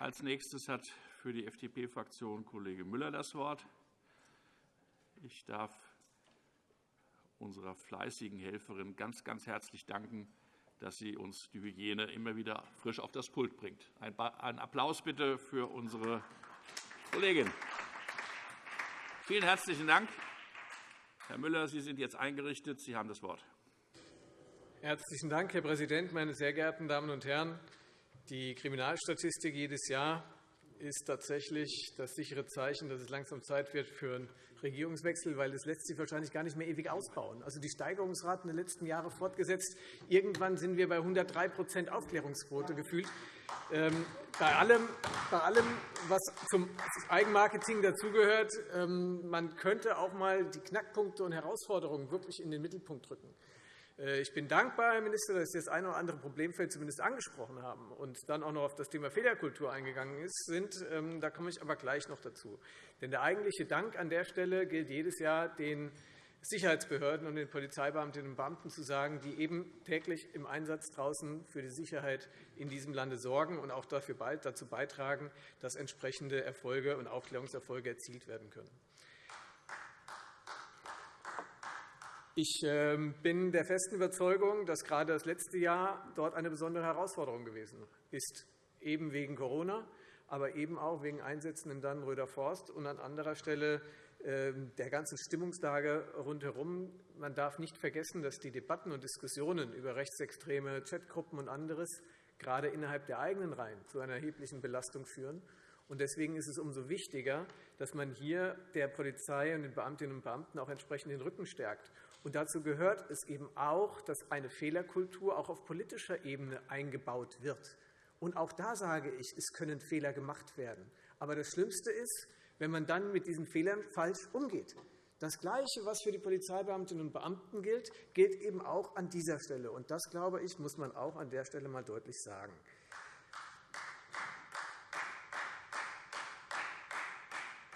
Als nächstes hat für die FDP-Fraktion Kollege Müller das Wort. Ich darf unserer fleißigen Helferin ganz, ganz herzlich danken, dass sie uns die Hygiene immer wieder frisch auf das Pult bringt. Ein Applaus bitte für unsere Kollegin. Vielen herzlichen Dank. Herr Müller, Sie sind jetzt eingerichtet. Sie haben das Wort. Herzlichen Dank, Herr Präsident, meine sehr geehrten Damen und Herren! Die Kriminalstatistik jedes Jahr ist tatsächlich das sichere Zeichen, dass es langsam Zeit wird für einen Regierungswechsel, weil es lässt sich wahrscheinlich gar nicht mehr ewig ausbauen. Also die Steigerungsraten der letzten Jahre fortgesetzt. Irgendwann sind wir bei 103% Aufklärungsquote gefühlt. Ähm, bei allem, bei allem, was zum Eigenmarketing dazugehört, ähm, man könnte auch einmal die Knackpunkte und Herausforderungen wirklich in den Mittelpunkt rücken. Äh, ich bin dankbar, Herr Minister, dass Sie das eine oder andere Problemfeld zumindest angesprochen haben und dann auch noch auf das Thema Fehlerkultur eingegangen sind. Ähm, da komme ich aber gleich noch dazu. Denn der eigentliche Dank an der Stelle gilt jedes Jahr den Sicherheitsbehörden und den Polizeibeamtinnen und Beamten zu sagen, die eben täglich im Einsatz draußen für die Sicherheit in diesem Lande sorgen und auch dazu beitragen, dass entsprechende Erfolge und Aufklärungserfolge erzielt werden können. Ich ähm, bin der festen Überzeugung, dass gerade das letzte Jahr dort eine besondere Herausforderung gewesen ist, eben wegen Corona, aber eben auch wegen Einsätzen in Dannenröder Forst und an anderer Stelle ähm, der ganzen Stimmungslage rundherum. Man darf nicht vergessen, dass die Debatten und Diskussionen über rechtsextreme Chatgruppen und anderes gerade innerhalb der eigenen Reihen zu einer erheblichen Belastung führen. Deswegen ist es umso wichtiger, dass man hier der Polizei und den Beamtinnen und Beamten auch entsprechend den Rücken stärkt. Und dazu gehört es eben auch, dass eine Fehlerkultur auch auf politischer Ebene eingebaut wird. Und auch da sage ich, es können Fehler gemacht werden. Aber das Schlimmste ist, wenn man dann mit diesen Fehlern falsch umgeht. Das Gleiche, was für die Polizeibeamtinnen und Beamten gilt, gilt eben auch an dieser Stelle. Und das, glaube ich, muss man auch an der Stelle einmal deutlich sagen.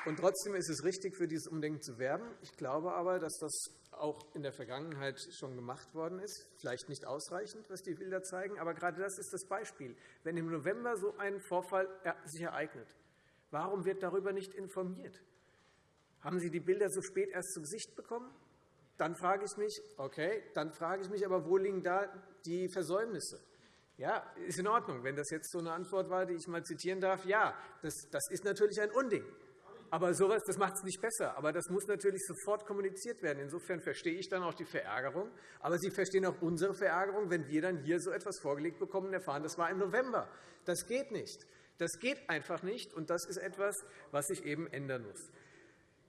Und trotzdem ist es richtig, für dieses Umdenken zu werben. Ich glaube aber, dass das auch in der Vergangenheit schon gemacht worden ist. Vielleicht nicht ausreichend, was die Bilder zeigen, aber gerade das ist das Beispiel. Wenn im November so ein Vorfall sich ereignet, warum wird darüber nicht informiert? Haben Sie die Bilder so spät erst zu Gesicht bekommen? Dann frage ich mich, okay, dann frage ich mich aber, wo liegen da die Versäumnisse? Ja, ist in Ordnung. Wenn das jetzt so eine Antwort war, die ich mal zitieren darf, ja, das, das ist natürlich ein Unding. Aber sowas, das macht es nicht besser. Aber das muss natürlich sofort kommuniziert werden. Insofern verstehe ich dann auch die Verärgerung. Aber Sie verstehen auch unsere Verärgerung, wenn wir dann hier so etwas vorgelegt bekommen und erfahren, das war im November. Das geht nicht. Das geht einfach nicht. Und das ist etwas, was sich eben ändern muss.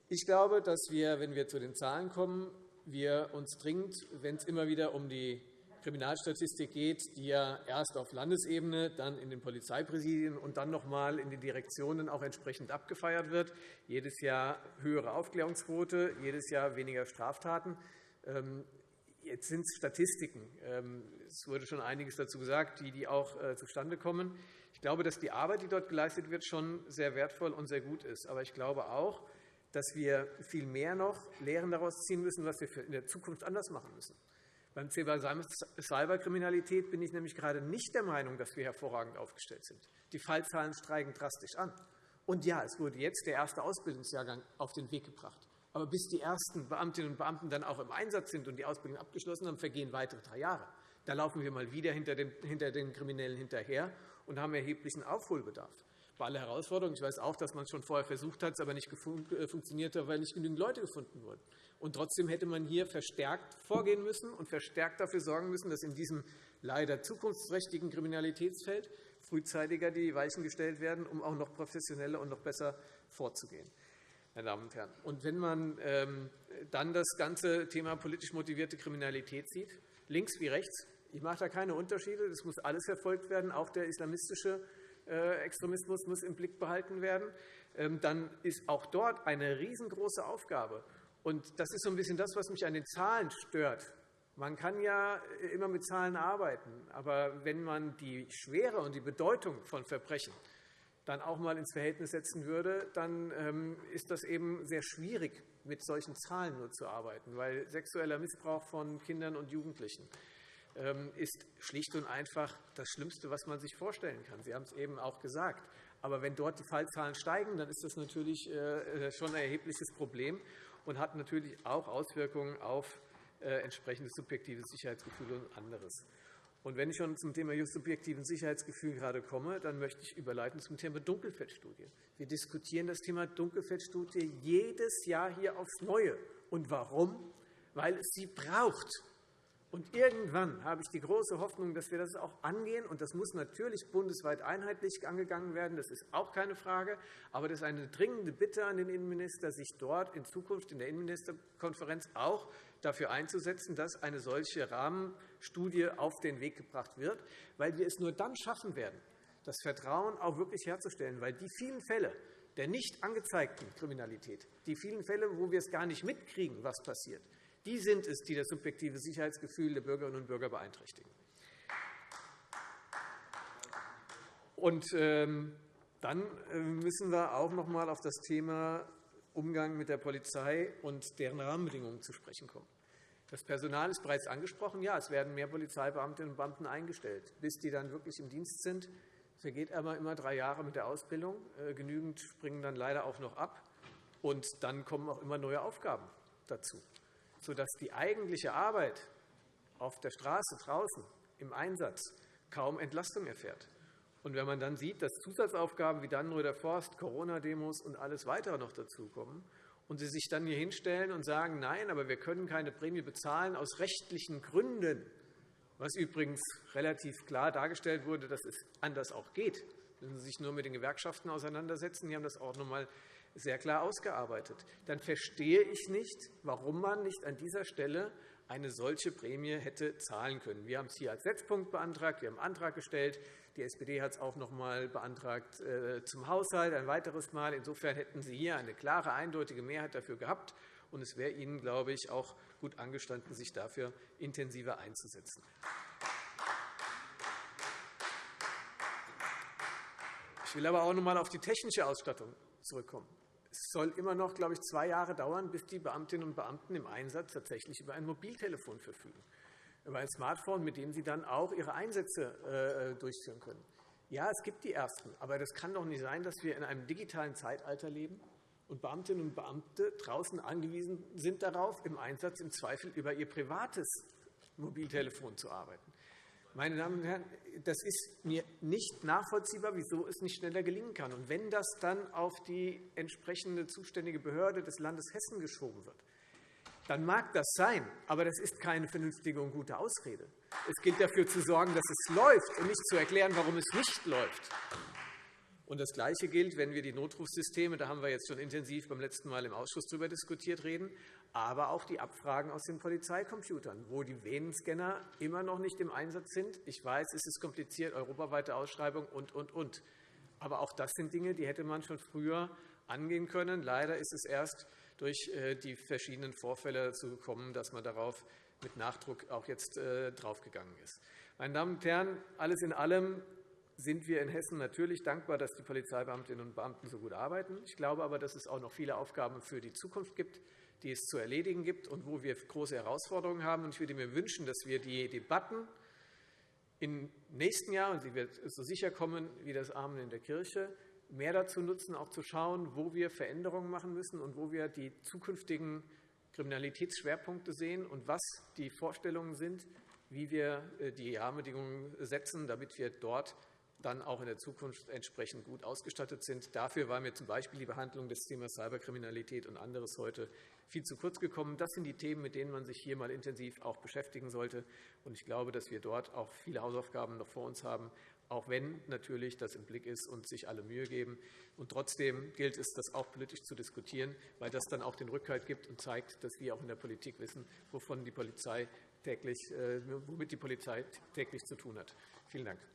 Ich glaube, dass wir, wenn wir zu den Zahlen kommen, wir uns dringend, wenn es immer wieder um die Kriminalstatistik geht, die ja erst auf Landesebene, dann in den Polizeipräsidien und dann noch einmal in den Direktionen auch entsprechend abgefeiert wird. Jedes Jahr höhere Aufklärungsquote, jedes Jahr weniger Straftaten. Ähm, jetzt sind es Statistiken. Ähm, es wurde schon einiges dazu gesagt, die auch äh, zustande kommen. Ich glaube, dass die Arbeit, die dort geleistet wird, schon sehr wertvoll und sehr gut ist. Aber ich glaube auch, dass wir viel mehr noch Lehren daraus ziehen müssen, was wir in der Zukunft anders machen müssen. Beim Thema Cyberkriminalität bin ich nämlich gerade nicht der Meinung, dass wir hervorragend aufgestellt sind. Die Fallzahlen steigen drastisch an. Und ja, es wurde jetzt der erste Ausbildungsjahrgang auf den Weg gebracht. Aber bis die ersten Beamtinnen und Beamten dann auch im Einsatz sind und die Ausbildung abgeschlossen haben, vergehen weitere drei Jahre. Da laufen wir mal wieder hinter den Kriminellen hinterher und haben erheblichen Aufholbedarf bei aller Herausforderung. Ich weiß auch, dass man es schon vorher versucht hat, es aber nicht äh, funktioniert hat, weil nicht genügend Leute gefunden wurden. Und trotzdem hätte man hier verstärkt vorgehen müssen und verstärkt dafür sorgen müssen, dass in diesem leider zukunftsträchtigen Kriminalitätsfeld frühzeitiger die Weichen gestellt werden, um auch noch professioneller und noch besser vorzugehen. Meine Damen und Herren. Und wenn man ähm, dann das ganze Thema politisch motivierte Kriminalität sieht, links wie rechts, ich mache da keine Unterschiede, das muss alles verfolgt werden, auch der islamistische Extremismus muss im Blick behalten werden, ähm, dann ist auch dort eine riesengroße Aufgabe. Und das ist so ein bisschen das, was mich an den Zahlen stört. Man kann ja immer mit Zahlen arbeiten, aber wenn man die Schwere und die Bedeutung von Verbrechen dann auch einmal ins Verhältnis setzen würde, dann ähm, ist das eben sehr schwierig, mit solchen Zahlen nur zu arbeiten, weil sexueller Missbrauch von Kindern und Jugendlichen ist schlicht und einfach das Schlimmste, was man sich vorstellen kann. Sie haben es eben auch gesagt. Aber wenn dort die Fallzahlen steigen, dann ist das natürlich äh, schon ein erhebliches Problem und hat natürlich auch Auswirkungen auf äh, entsprechendes subjektives Sicherheitsgefühl und anderes. Und wenn ich schon zum Thema subjektiven Sicherheitsgefühl gerade komme, dann möchte ich überleiten zum Thema Dunkelfeldstudie. Wir diskutieren das Thema Dunkelfeldstudie jedes Jahr hier aufs Neue. Und warum? Weil es sie braucht. Und irgendwann habe ich die große Hoffnung, dass wir das auch angehen. Und das muss natürlich bundesweit einheitlich angegangen werden. Das ist auch keine Frage. Aber das ist eine dringende Bitte an den Innenminister, sich dort in Zukunft in der Innenministerkonferenz auch dafür einzusetzen, dass eine solche Rahmenstudie auf den Weg gebracht wird, weil wir es nur dann schaffen werden, das Vertrauen auch wirklich herzustellen. Weil die vielen Fälle der nicht angezeigten Kriminalität, die vielen Fälle, wo wir es gar nicht mitkriegen, was passiert, die sind es, die das subjektive Sicherheitsgefühl der Bürgerinnen und Bürger beeinträchtigen. Und ähm, dann äh, müssen wir auch noch einmal auf das Thema Umgang mit der Polizei und deren Rahmenbedingungen zu sprechen kommen. Das Personal ist bereits angesprochen. Ja, es werden mehr Polizeibeamtinnen und Beamten eingestellt. Bis die dann wirklich im Dienst sind, vergeht aber immer drei Jahre mit der Ausbildung. Äh, genügend springen dann leider auch noch ab. Und dann kommen auch immer neue Aufgaben dazu, sodass die eigentliche Arbeit auf der Straße draußen im Einsatz kaum Entlastung erfährt. Und wenn man dann sieht, dass Zusatzaufgaben wie Dannenröder Forst, Corona-Demos und alles weitere noch dazukommen und Sie sich dann hier hinstellen und sagen, nein, aber wir können keine Prämie bezahlen aus rechtlichen Gründen, was übrigens relativ klar dargestellt wurde, dass es anders auch geht, müssen Sie sich nur mit den Gewerkschaften auseinandersetzen. Die haben das auch noch einmal sehr klar ausgearbeitet. Dann verstehe ich nicht, warum man nicht an dieser Stelle eine solche Prämie hätte zahlen können. Wir haben es hier als Setzpunkt beantragt, wir haben einen Antrag gestellt. Die SPD hat es auch noch einmal beantragt äh, zum Haushalt, ein weiteres Mal. Insofern hätten Sie hier eine klare, eindeutige Mehrheit dafür gehabt. Und es wäre Ihnen, glaube ich, auch gut angestanden, sich dafür intensiver einzusetzen. Ich will aber auch noch einmal auf die technische Ausstattung zurückkommen. Es soll immer noch, glaube ich, zwei Jahre dauern, bis die Beamtinnen und Beamten im Einsatz tatsächlich über ein Mobiltelefon verfügen, über ein Smartphone, mit dem sie dann auch ihre Einsätze äh, durchführen können. Ja, es gibt die Ersten, aber das kann doch nicht sein, dass wir in einem digitalen Zeitalter leben und Beamtinnen und Beamte draußen angewiesen sind darauf, im Einsatz im Zweifel über ihr privates Mobiltelefon zu arbeiten. Meine Damen und Herren, das ist mir nicht nachvollziehbar, wieso es nicht schneller gelingen kann. Und wenn das dann auf die entsprechende zuständige Behörde des Landes Hessen geschoben wird, dann mag das sein, aber das ist keine vernünftige und gute Ausrede. Es gilt dafür zu sorgen, dass es läuft und nicht zu erklären, warum es nicht läuft. Und das Gleiche gilt, wenn wir die Notrufsysteme, da haben wir jetzt schon intensiv beim letzten Mal im Ausschuss darüber diskutiert, reden, aber auch die Abfragen aus den Polizeicomputern, wo die Venenscanner immer noch nicht im Einsatz sind. Ich weiß, es ist kompliziert, europaweite Ausschreibung und, und, und. Aber auch das sind Dinge, die hätte man schon früher angehen können. Leider ist es erst durch äh, die verschiedenen Vorfälle dazu gekommen, dass man darauf mit Nachdruck auch jetzt äh, draufgegangen ist. Meine Damen und Herren, alles in allem sind wir in Hessen natürlich dankbar, dass die Polizeibeamtinnen und Beamten so gut arbeiten. Ich glaube aber, dass es auch noch viele Aufgaben für die Zukunft gibt, die es zu erledigen gibt und wo wir große Herausforderungen haben. Ich würde mir wünschen, dass wir die Debatten im nächsten Jahr, und sie wird so sicher kommen wie das Amen in der Kirche, mehr dazu nutzen, auch zu schauen, wo wir Veränderungen machen müssen und wo wir die zukünftigen Kriminalitätsschwerpunkte sehen und was die Vorstellungen sind, wie wir äh, die Rahmenbedingungen setzen, damit wir dort dann auch in der Zukunft entsprechend gut ausgestattet sind. Dafür war mir z.B. die Behandlung des Themas Cyberkriminalität und anderes heute viel zu kurz gekommen. Das sind die Themen, mit denen man sich hier einmal intensiv auch beschäftigen sollte. Ich glaube, dass wir dort auch viele Hausaufgaben noch vor uns haben, auch wenn natürlich das im Blick ist und sich alle Mühe geben. Und trotzdem gilt es, das auch politisch zu diskutieren, weil das dann auch den Rückhalt gibt und zeigt, dass wir auch in der Politik wissen, wovon die Polizei täglich, äh, womit die Polizei täglich zu tun hat. Vielen Dank.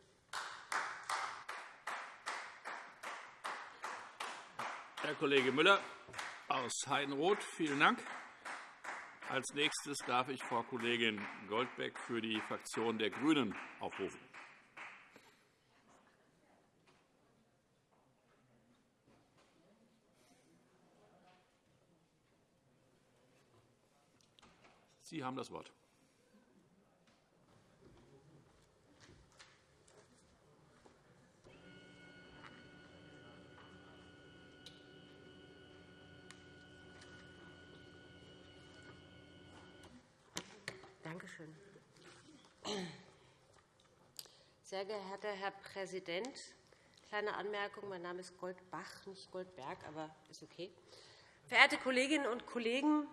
Herr Kollege Müller aus Heidenroth, vielen Dank. Als nächstes darf ich Frau Kollegin Goldbeck für die Fraktion der GRÜNEN aufrufen. Sie haben das Wort. schön. Sehr geehrter Herr Präsident, kleine Anmerkung. Mein Name ist Goldbach, nicht Goldberg, aber ist okay. Verehrte Kolleginnen und Kollegen,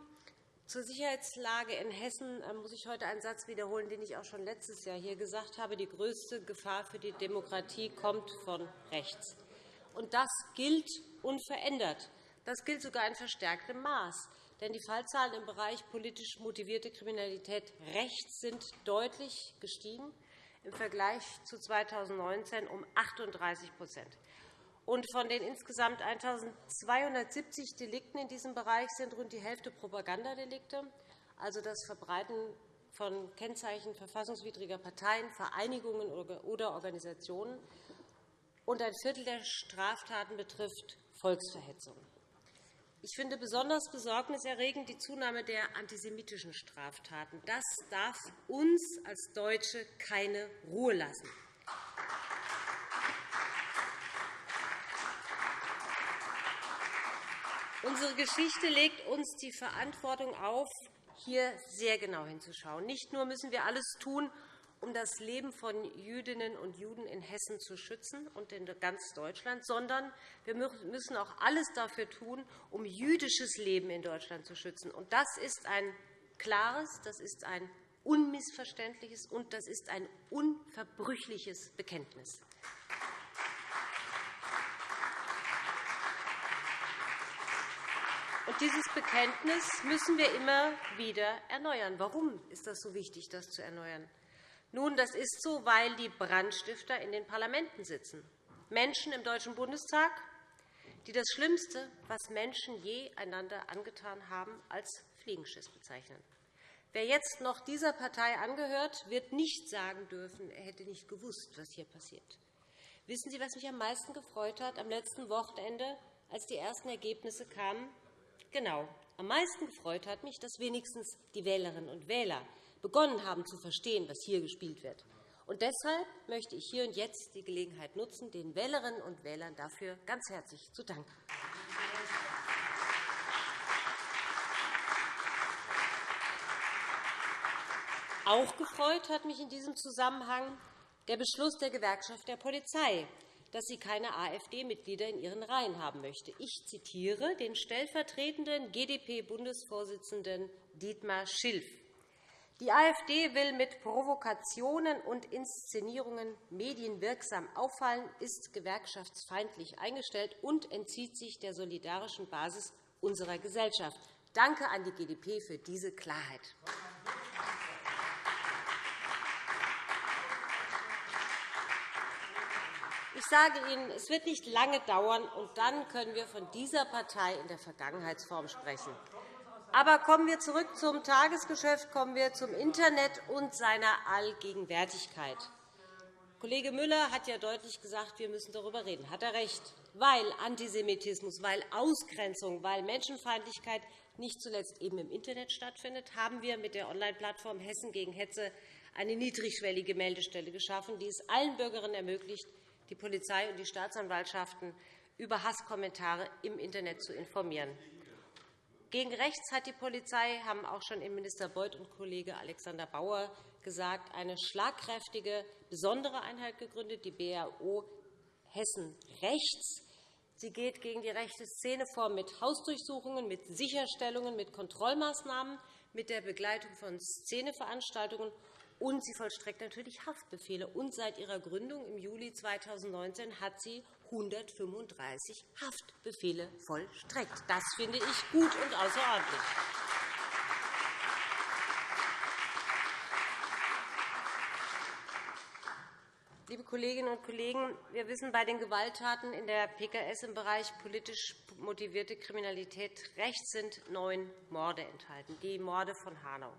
zur Sicherheitslage in Hessen äh, muss ich heute einen Satz wiederholen, den ich auch schon letztes Jahr hier gesagt habe. Die größte Gefahr für die Demokratie kommt von rechts. Und das gilt unverändert. Das gilt sogar in verstärktem Maß. Denn die Fallzahlen im Bereich politisch motivierte Kriminalität rechts sind deutlich gestiegen, im Vergleich zu 2019 um 38 und von den insgesamt 1.270 Delikten in diesem Bereich sind rund die Hälfte Propagandadelikte, also das Verbreiten von Kennzeichen verfassungswidriger Parteien, Vereinigungen oder Organisationen. Und ein Viertel der Straftaten betrifft Volksverhetzung. Ich finde besonders besorgniserregend die Zunahme der antisemitischen Straftaten. Das darf uns als Deutsche keine Ruhe lassen. Unsere Geschichte legt uns die Verantwortung auf, hier sehr genau hinzuschauen. Nicht nur müssen wir alles tun, um das Leben von Jüdinnen und Juden in Hessen zu schützen und in ganz Deutschland, sondern wir müssen auch alles dafür tun, um jüdisches Leben in Deutschland zu schützen. das ist ein klares, das ist ein unmissverständliches und das ist ein unverbrüchliches Bekenntnis. Dieses Bekenntnis müssen wir immer wieder erneuern. Warum ist das so wichtig, das zu erneuern? Nun, das ist so, weil die Brandstifter in den Parlamenten sitzen. Menschen im Deutschen Bundestag, die das Schlimmste, was Menschen je einander angetan haben, als Fliegenschiss bezeichnen. Wer jetzt noch dieser Partei angehört, wird nicht sagen dürfen, er hätte nicht gewusst, was hier passiert. Wissen Sie, was mich am meisten gefreut hat am letzten Wochenende, als die ersten Ergebnisse kamen? Genau. Am meisten gefreut hat mich, dass wenigstens die Wählerinnen und Wähler begonnen haben zu verstehen, was hier gespielt wird. Und deshalb möchte ich hier und jetzt die Gelegenheit nutzen, den Wählerinnen und Wählern dafür ganz herzlich zu danken. Auch gefreut hat mich in diesem Zusammenhang der Beschluss der Gewerkschaft der Polizei, dass sie keine AfD-Mitglieder in ihren Reihen haben möchte. Ich zitiere den stellvertretenden GdP-Bundesvorsitzenden Dietmar Schilf. Die AfD will mit Provokationen und Inszenierungen medienwirksam auffallen, ist gewerkschaftsfeindlich eingestellt und entzieht sich der solidarischen Basis unserer Gesellschaft. Danke an die GdP für diese Klarheit. Ich sage Ihnen, es wird nicht lange dauern, und dann können wir von dieser Partei in der Vergangenheitsform sprechen. Aber kommen wir zurück zum Tagesgeschäft, kommen wir zum Internet und seiner Allgegenwärtigkeit. Kollege Müller hat ja deutlich gesagt, wir müssen darüber reden. Hat er recht? Weil Antisemitismus, weil Ausgrenzung, weil Menschenfeindlichkeit nicht zuletzt eben im Internet stattfindet, haben wir mit der Online-Plattform Hessen gegen Hetze eine niedrigschwellige Meldestelle geschaffen, die es allen Bürgerinnen ermöglicht, die Polizei und die Staatsanwaltschaften über Hasskommentare im Internet zu informieren. Gegen rechts hat die Polizei, haben auch schon Innenminister Beuth und Kollege Alexander Bauer gesagt, eine schlagkräftige, besondere Einheit gegründet, die BAO Hessen Rechts. Sie geht gegen die rechte Szene vor mit Hausdurchsuchungen, mit Sicherstellungen, mit Kontrollmaßnahmen, mit der Begleitung von Szeneveranstaltungen und sie vollstreckt natürlich Haftbefehle. Und seit ihrer Gründung im Juli 2019 hat sie 135 Haftbefehle vollstreckt. Das finde ich gut und außerordentlich. Liebe Kolleginnen und Kollegen, wir wissen, bei den Gewalttaten in der PKS im Bereich politisch motivierte Kriminalität rechts sind neun Morde enthalten, die Morde von Hanau.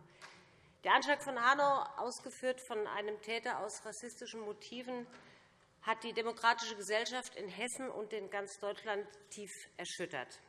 Der Anschlag von Hanau, ausgeführt von einem Täter aus rassistischen Motiven, hat die demokratische Gesellschaft in Hessen und in ganz Deutschland tief erschüttert.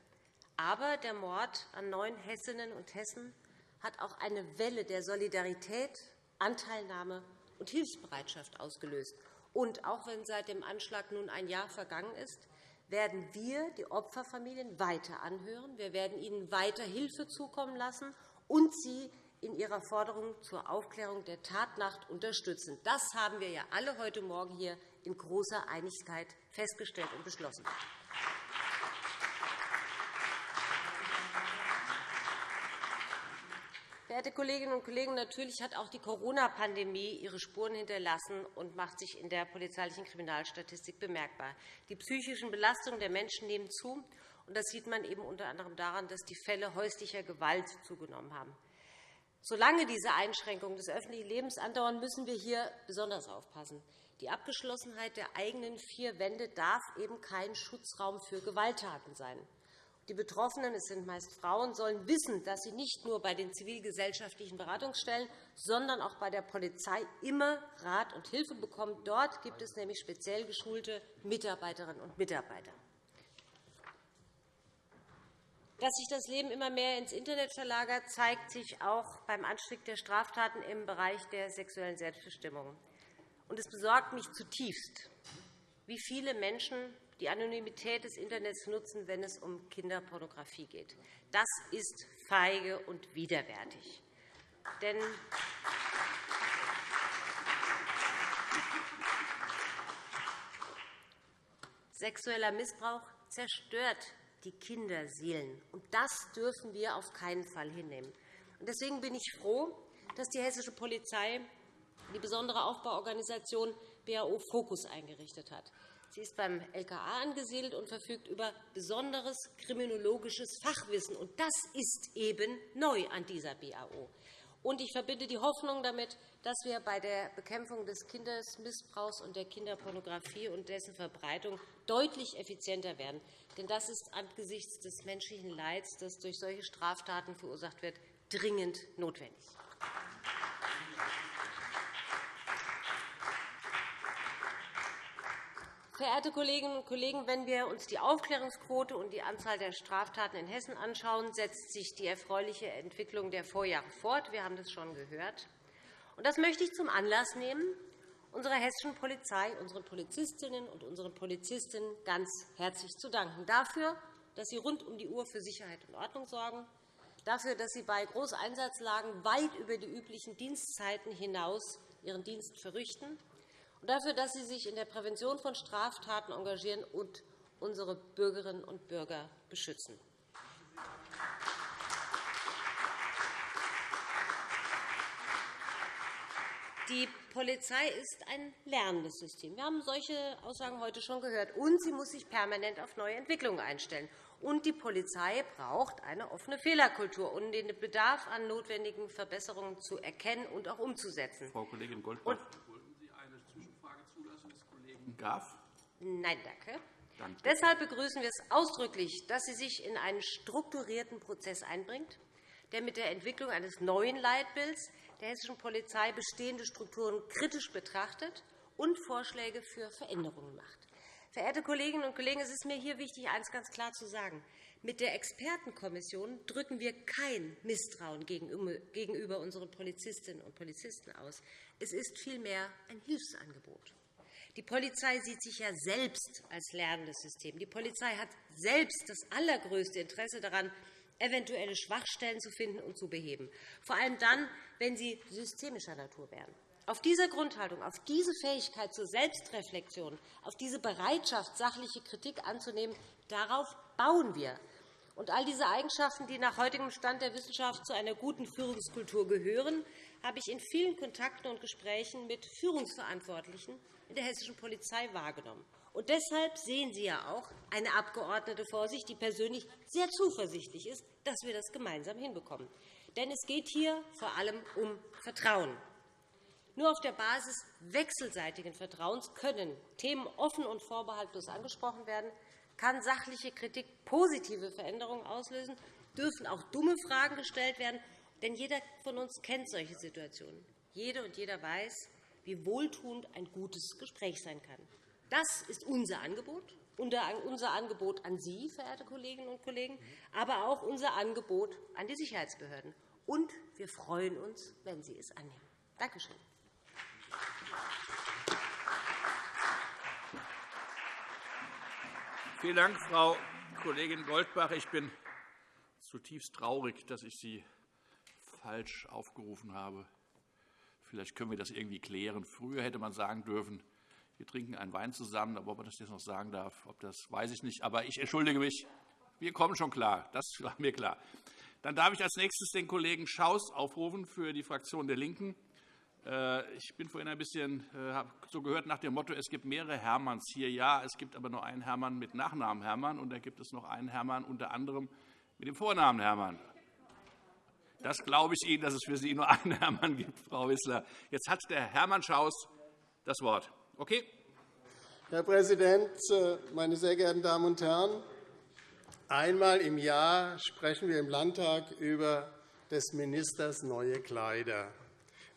Aber der Mord an neun Hessinnen und Hessen hat auch eine Welle der Solidarität, Anteilnahme und Hilfsbereitschaft ausgelöst. Und auch wenn seit dem Anschlag nun ein Jahr vergangen ist, werden wir die Opferfamilien weiter anhören. Wir werden ihnen weiter Hilfe zukommen lassen und sie in ihrer Forderung zur Aufklärung der Tatnacht unterstützen. Das haben wir ja alle heute Morgen hier in großer Einigkeit festgestellt und beschlossen. Verehrte Kolleginnen und Kollegen, natürlich hat auch die Corona-Pandemie ihre Spuren hinterlassen und macht sich in der polizeilichen Kriminalstatistik bemerkbar. Die psychischen Belastungen der Menschen nehmen zu. Das sieht man eben unter anderem daran, dass die Fälle häuslicher Gewalt zugenommen haben. Solange diese Einschränkungen des öffentlichen Lebens andauern, müssen wir hier besonders aufpassen. Die Abgeschlossenheit der eigenen vier Wände darf eben kein Schutzraum für Gewalttaten sein. Die Betroffenen, es sind meist Frauen, sollen wissen, dass sie nicht nur bei den zivilgesellschaftlichen Beratungsstellen, sondern auch bei der Polizei immer Rat und Hilfe bekommen. Dort gibt es nämlich speziell geschulte Mitarbeiterinnen und Mitarbeiter. Dass sich das Leben immer mehr ins Internet verlagert, zeigt sich auch beim Anstieg der Straftaten im Bereich der sexuellen Selbstbestimmung. Es besorgt mich zutiefst, wie viele Menschen die Anonymität des Internets nutzen, wenn es um Kinderpornografie geht. Das ist feige und widerwärtig. Denn sexueller Missbrauch zerstört die Kinderseelen. Und das dürfen wir auf keinen Fall hinnehmen. Deswegen bin ich froh, dass die hessische Polizei die besondere Aufbauorganisation BAO Fokus eingerichtet hat. Sie ist beim LKA angesiedelt und verfügt über besonderes kriminologisches Fachwissen. Und das ist eben neu an dieser BAO. Und ich verbinde die Hoffnung damit, dass wir bei der Bekämpfung des Kindesmissbrauchs und der Kinderpornografie und dessen Verbreitung deutlich effizienter werden. Denn das ist angesichts des menschlichen Leids, das durch solche Straftaten verursacht wird, dringend notwendig. Verehrte Kolleginnen und Kollegen, wenn wir uns die Aufklärungsquote und die Anzahl der Straftaten in Hessen anschauen, setzt sich die erfreuliche Entwicklung der Vorjahre fort. Wir haben das schon gehört. Das möchte ich zum Anlass nehmen, unserer hessischen Polizei, unseren Polizistinnen und unseren Polizisten ganz herzlich zu danken dafür, dass sie rund um die Uhr für Sicherheit und Ordnung sorgen, dafür, dass sie bei Großeinsatzlagen weit über die üblichen Dienstzeiten hinaus ihren Dienst verrichten und dafür, dass Sie sich in der Prävention von Straftaten engagieren und unsere Bürgerinnen und Bürger beschützen. Die Polizei ist ein lernendes System. Wir haben solche Aussagen heute schon gehört. Und sie muss sich permanent auf neue Entwicklungen einstellen. Und die Polizei braucht eine offene Fehlerkultur, um den Bedarf an notwendigen Verbesserungen zu erkennen und auch umzusetzen. Frau Kollegin Goldbach, Graf? Nein, danke. danke. Deshalb begrüßen wir es ausdrücklich, dass sie sich in einen strukturierten Prozess einbringt, der mit der Entwicklung eines neuen Leitbilds der hessischen Polizei bestehende Strukturen kritisch betrachtet und Vorschläge für Veränderungen macht. Verehrte Kolleginnen und Kollegen, es ist mir hier wichtig, eines ganz klar zu sagen. Mit der Expertenkommission drücken wir kein Misstrauen gegenüber unseren Polizistinnen und Polizisten aus. Es ist vielmehr ein Hilfsangebot. Die Polizei sieht sich ja selbst als lernendes System. Die Polizei hat selbst das allergrößte Interesse daran, eventuelle Schwachstellen zu finden und zu beheben, vor allem dann, wenn sie systemischer Natur wären. Auf dieser Grundhaltung, auf diese Fähigkeit zur Selbstreflexion, auf diese Bereitschaft, sachliche Kritik anzunehmen, darauf bauen wir. Und all diese Eigenschaften, die nach heutigem Stand der Wissenschaft zu einer guten Führungskultur gehören, habe ich in vielen Kontakten und Gesprächen mit Führungsverantwortlichen in der hessischen Polizei wahrgenommen. Und deshalb sehen Sie ja auch eine Abgeordnete vor sich, die persönlich sehr zuversichtlich ist, dass wir das gemeinsam hinbekommen. Denn es geht hier vor allem um Vertrauen. Nur auf der Basis wechselseitigen Vertrauens können Themen offen und vorbehaltlos angesprochen werden, kann sachliche Kritik positive Veränderungen auslösen, dürfen auch dumme Fragen gestellt werden, denn jeder von uns kennt solche Situationen. Jede und jeder weiß, wie wohltuend ein gutes Gespräch sein kann. Das ist unser Angebot, unser Angebot an Sie, verehrte Kolleginnen und Kollegen, aber auch unser Angebot an die Sicherheitsbehörden. Und wir freuen uns, wenn Sie es annehmen. Danke schön. Vielen Dank, Frau Kollegin Goldbach. Ich bin zutiefst traurig, dass ich Sie falsch aufgerufen habe. Vielleicht können wir das irgendwie klären. Früher hätte man sagen dürfen, wir trinken einen Wein zusammen, aber ob man das jetzt noch sagen darf, ob das weiß ich nicht. Aber ich entschuldige mich. Wir kommen schon klar. Das war mir klar. Dann darf ich als nächstes den Kollegen Schaus aufrufen für die Fraktion der LINKEN. Äh, ich bin vorhin ein bisschen äh, habe so gehört nach dem Motto, es gibt mehrere Hermanns hier. Ja, es gibt aber nur einen Hermann mit Nachnamen Hermann, und da gibt es noch einen Hermann unter anderem mit dem Vornamen Hermann. Das glaube ich Ihnen, dass es für Sie nur einen Hermann gibt, Frau Wissler. Jetzt hat der Hermann Schaus das Wort. Okay? Herr Präsident, äh, meine sehr geehrten Damen und Herren! Einmal im Jahr sprechen wir im Landtag über des Ministers neue Kleider.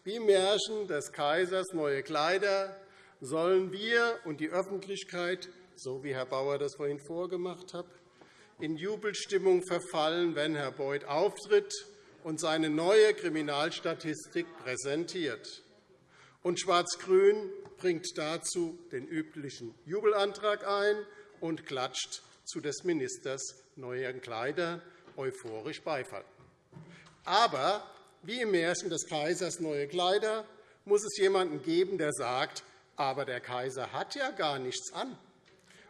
Wie Märchen des Kaisers neue Kleider sollen wir und die Öffentlichkeit, so wie Herr Bauer das vorhin vorgemacht hat, in Jubelstimmung verfallen, wenn Herr Beuth auftritt und seine neue Kriminalstatistik präsentiert. Und Schwarz-Grün bringt dazu den üblichen Jubelantrag ein und klatscht zu des Ministers neuen Kleider euphorisch Beifall. Aber wie im Märchen des Kaisers neue Kleider muss es jemanden geben, der sagt, aber der Kaiser hat ja gar nichts an.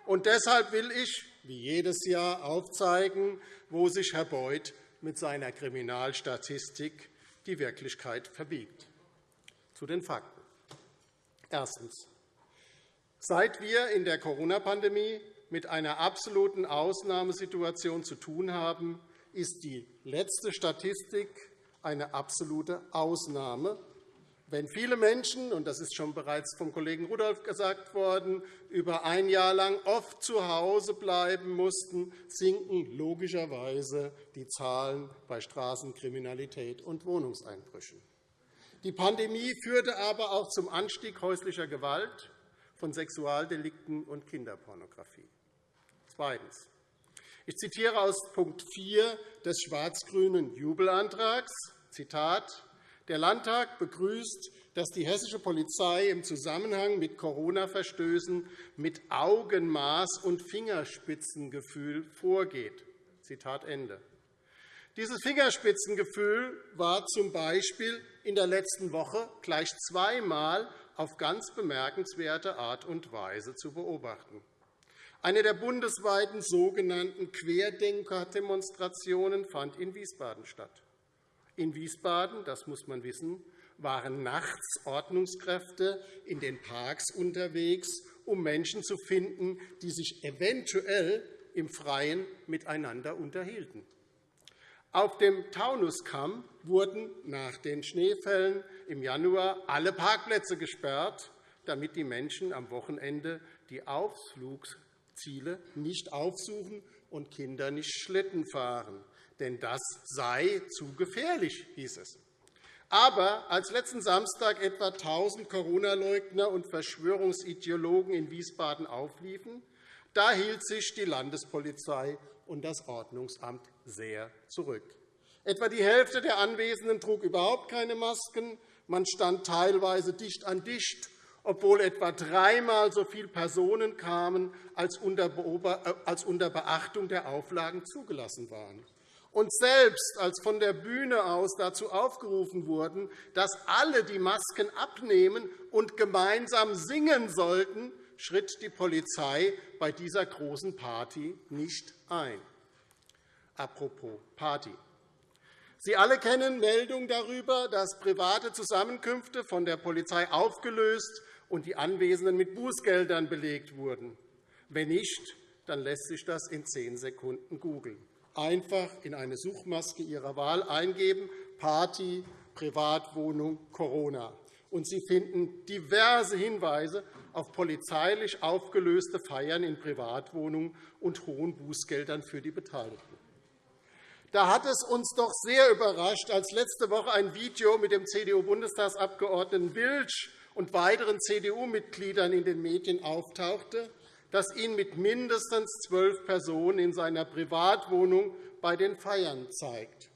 Und deshalb will ich, wie jedes Jahr, aufzeigen, wo sich Herr Beuth mit seiner Kriminalstatistik die Wirklichkeit verbiegt. Zu den Fakten. Erstens. Seit wir in der Corona-Pandemie mit einer absoluten Ausnahmesituation zu tun haben, ist die letzte Statistik eine absolute Ausnahme, wenn viele Menschen, und das ist schon bereits vom Kollegen Rudolph gesagt worden, über ein Jahr lang oft zu Hause bleiben mussten, sinken logischerweise die Zahlen bei Straßenkriminalität und Wohnungseinbrüchen. Die Pandemie führte aber auch zum Anstieg häuslicher Gewalt, von Sexualdelikten und Kinderpornografie. Zweitens. Ich zitiere aus Punkt 4 des schwarz-grünen Jubelantrags. Zitat, der Landtag begrüßt, dass die hessische Polizei im Zusammenhang mit Corona-Verstößen mit Augenmaß und Fingerspitzengefühl vorgeht. Zitat Ende. Dieses Fingerspitzengefühl war z. B. in der letzten Woche gleich zweimal auf ganz bemerkenswerte Art und Weise zu beobachten. Eine der bundesweiten sogenannten Querdenker-Demonstrationen fand in Wiesbaden statt. In Wiesbaden, das muss man wissen, waren nachts Ordnungskräfte in den Parks unterwegs, um Menschen zu finden, die sich eventuell im Freien miteinander unterhielten. Auf dem Taunuskamm wurden nach den Schneefällen im Januar alle Parkplätze gesperrt, damit die Menschen am Wochenende die Ausflugs Ziele nicht aufsuchen und Kinder nicht Schlitten fahren. Denn das sei zu gefährlich, hieß es. Aber als letzten Samstag etwa 1.000 Corona-Leugner und Verschwörungsideologen in Wiesbaden aufliefen, da hielt sich die Landespolizei und das Ordnungsamt sehr zurück. Etwa die Hälfte der Anwesenden trug überhaupt keine Masken. Man stand teilweise dicht an dicht obwohl etwa dreimal so viele Personen kamen, als unter Beachtung der Auflagen zugelassen waren. Und selbst als von der Bühne aus dazu aufgerufen wurden, dass alle die Masken abnehmen und gemeinsam singen sollten, schritt die Polizei bei dieser großen Party nicht ein. Apropos Party. Sie alle kennen Meldungen darüber, dass private Zusammenkünfte von der Polizei aufgelöst und die Anwesenden mit Bußgeldern belegt wurden. Wenn nicht, dann lässt sich das in zehn Sekunden googeln. Einfach in eine Suchmaske Ihrer Wahl eingeben, Party, Privatwohnung, Corona. Und Sie finden diverse Hinweise auf polizeilich aufgelöste Feiern in Privatwohnungen und hohen Bußgeldern für die Beteiligten. Da hat es uns doch sehr überrascht, als letzte Woche ein Video mit dem CDU-Bundestagsabgeordneten Wilsch und weiteren CDU-Mitgliedern in den Medien auftauchte, das ihn mit mindestens zwölf Personen in seiner Privatwohnung bei den Feiern zeigt.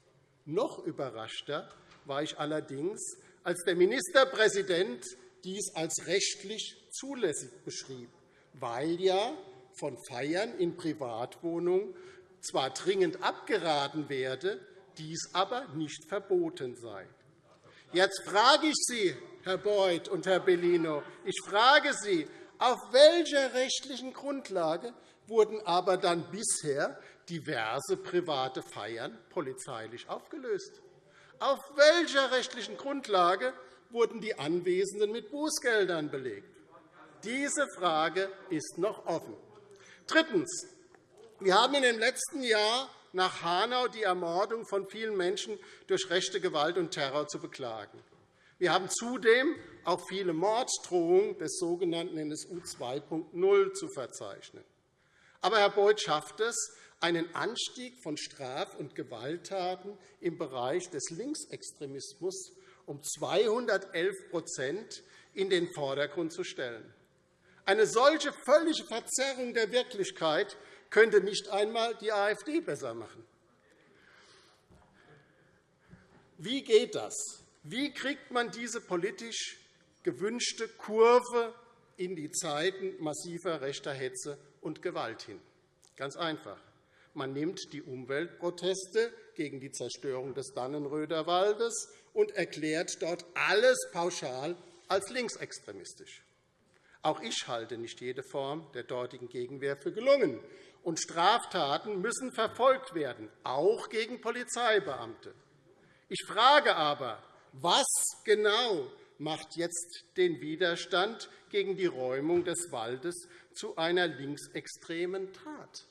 Noch überraschter war ich allerdings, als der Ministerpräsident dies als rechtlich zulässig beschrieb, weil ja von Feiern in Privatwohnungen zwar dringend abgeraten werde, dies aber nicht verboten sei. Jetzt frage ich Sie, Herr Beuth und Herr Bellino, ich frage Sie, auf welcher rechtlichen Grundlage wurden aber dann bisher diverse private Feiern polizeilich aufgelöst? Auf welcher rechtlichen Grundlage wurden die Anwesenden mit Bußgeldern belegt? Diese Frage ist noch offen. Drittens. Wir haben in dem letzten Jahr nach Hanau die Ermordung von vielen Menschen durch rechte Gewalt und Terror zu beklagen. Wir haben zudem auch viele Morddrohungen des sogenannten NSU 2.0 zu verzeichnen. Aber Herr Beuth schafft es, einen Anstieg von Straf- und Gewalttaten im Bereich des Linksextremismus um 211% in den Vordergrund zu stellen. Eine solche völlige Verzerrung der Wirklichkeit könnte nicht einmal die AfD besser machen. Wie geht das? Wie kriegt man diese politisch gewünschte Kurve in die Zeiten massiver rechter Hetze und Gewalt hin? Ganz einfach. Man nimmt die Umweltproteste gegen die Zerstörung des Dannenröder Waldes und erklärt dort alles pauschal als linksextremistisch. Auch ich halte nicht jede Form der dortigen Gegenwehr für gelungen. Und Straftaten müssen verfolgt werden, auch gegen Polizeibeamte. Ich frage aber, was genau macht jetzt den Widerstand gegen die Räumung des Waldes zu einer linksextremen Tat?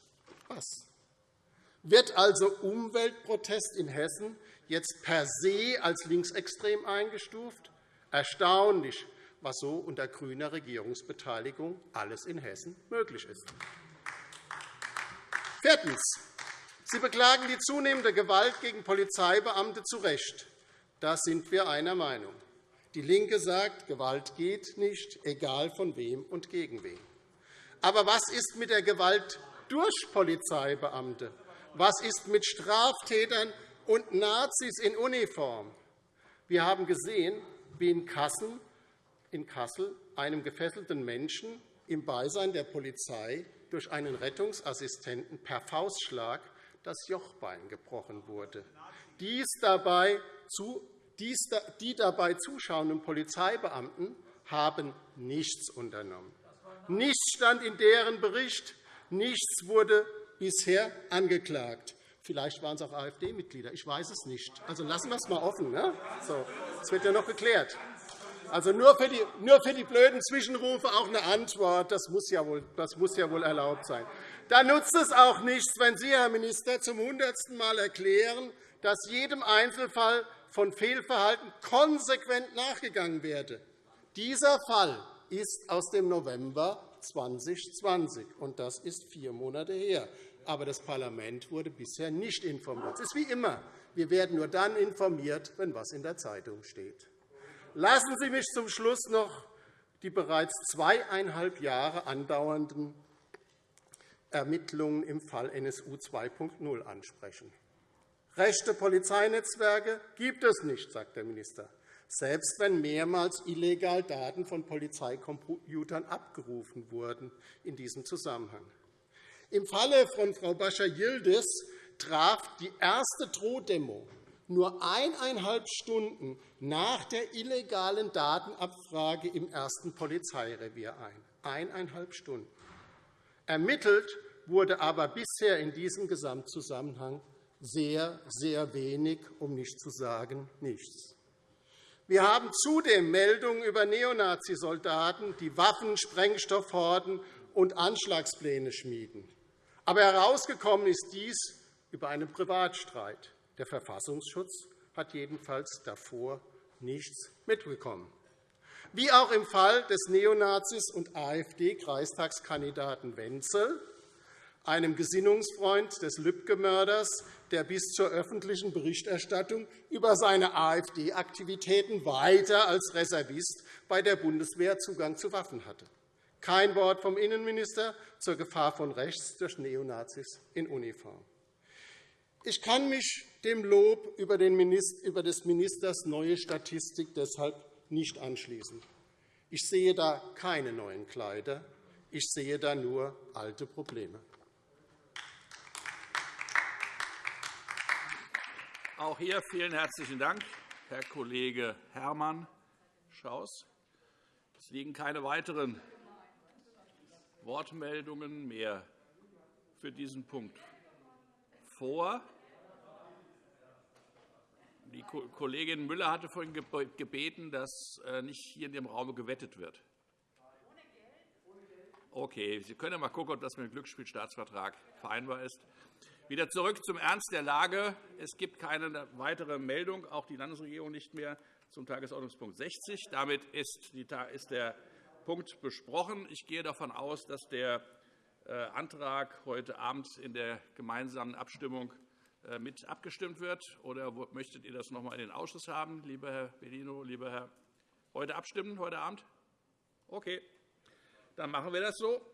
Was? Wird also Umweltprotest in Hessen jetzt per se als linksextrem eingestuft? Erstaunlich, was so unter grüner Regierungsbeteiligung alles in Hessen möglich ist. Viertens. Sie beklagen die zunehmende Gewalt gegen Polizeibeamte zu Recht. Da sind wir einer Meinung. DIE LINKE sagt, Gewalt geht nicht, egal von wem und gegen wen. Aber was ist mit der Gewalt durch Polizeibeamte? Was ist mit Straftätern und Nazis in Uniform? Wir haben gesehen, wie in Kassel in Kassel einem gefesselten Menschen im Beisein der Polizei durch einen Rettungsassistenten per Faustschlag das Jochbein gebrochen wurde. Dies dabei die dabei zuschauenden Polizeibeamten haben nichts unternommen. Nichts stand in deren Bericht, nichts wurde bisher angeklagt. Vielleicht waren es auch AfD-Mitglieder, ich weiß es nicht. Also lassen wir es einmal offen. Ne? So, das wird ja noch geklärt. Also nur für, die, nur für die blöden Zwischenrufe auch eine Antwort. Das muss, ja wohl, das muss ja wohl erlaubt sein. Da nutzt es auch nichts, wenn Sie, Herr Minister, zum hundertsten Mal erklären, dass jedem Einzelfall von Fehlverhalten konsequent nachgegangen werde. Dieser Fall ist aus dem November 2020, und das ist vier Monate her. Aber das Parlament wurde bisher nicht informiert. Es ist wie immer. Wir werden nur dann informiert, wenn etwas in der Zeitung steht. Lassen Sie mich zum Schluss noch die bereits zweieinhalb Jahre andauernden Ermittlungen im Fall NSU 2.0 ansprechen. Rechte Polizeinetzwerke gibt es nicht, sagt der Minister, selbst wenn mehrmals illegal Daten von Polizeicomputern abgerufen wurden in diesem Zusammenhang. Im Falle von Frau Bascha-Yildiz traf die erste Drohdemo nur eineinhalb Stunden nach der illegalen Datenabfrage im ersten Polizeirevier ein. Eineinhalb Stunden. Ermittelt wurde aber bisher in diesem Gesamtzusammenhang sehr, sehr wenig, um nicht zu sagen nichts. Wir haben zudem Meldungen über Neonazisoldaten, die Waffen, Sprengstoffhorden und Anschlagspläne schmieden. Aber herausgekommen ist dies über einen Privatstreit. Der Verfassungsschutz hat jedenfalls davor nichts mitbekommen. Wie auch im Fall des Neonazis und AfD-Kreistagskandidaten Wenzel, einem Gesinnungsfreund des Lübcke-Mörders, der bis zur öffentlichen Berichterstattung über seine AfD-Aktivitäten weiter als Reservist bei der Bundeswehr Zugang zu Waffen hatte. Kein Wort vom Innenminister zur Gefahr von rechts durch Neonazis in Uniform. Ich kann mich dem Lob über des Ministers neue Statistik deshalb nicht anschließen. Ich sehe da keine neuen Kleider. Ich sehe da nur alte Probleme. Auch hier vielen herzlichen Dank, Herr Kollege Hermann Schaus. Es liegen keine weiteren Wortmeldungen mehr für diesen Punkt vor. Die Kollegin Müller hatte vorhin gebeten, dass äh, nicht hier in dem Raum gewettet wird. Okay, Sie können ja mal schauen, ob das mit dem Glücksspielstaatsvertrag vereinbar ist. Wieder zurück zum Ernst der Lage. Es gibt keine weitere Meldung, auch die Landesregierung nicht mehr, zum Tagesordnungspunkt 60. Damit ist der Punkt besprochen. Ich gehe davon aus, dass der äh, Antrag heute Abend in der gemeinsamen Abstimmung äh, mit abgestimmt wird. Oder möchtet ihr das noch einmal in den Ausschuss haben, lieber Herr Bellino, lieber Herr? Heute abstimmen, heute Abend? Okay, dann machen wir das so.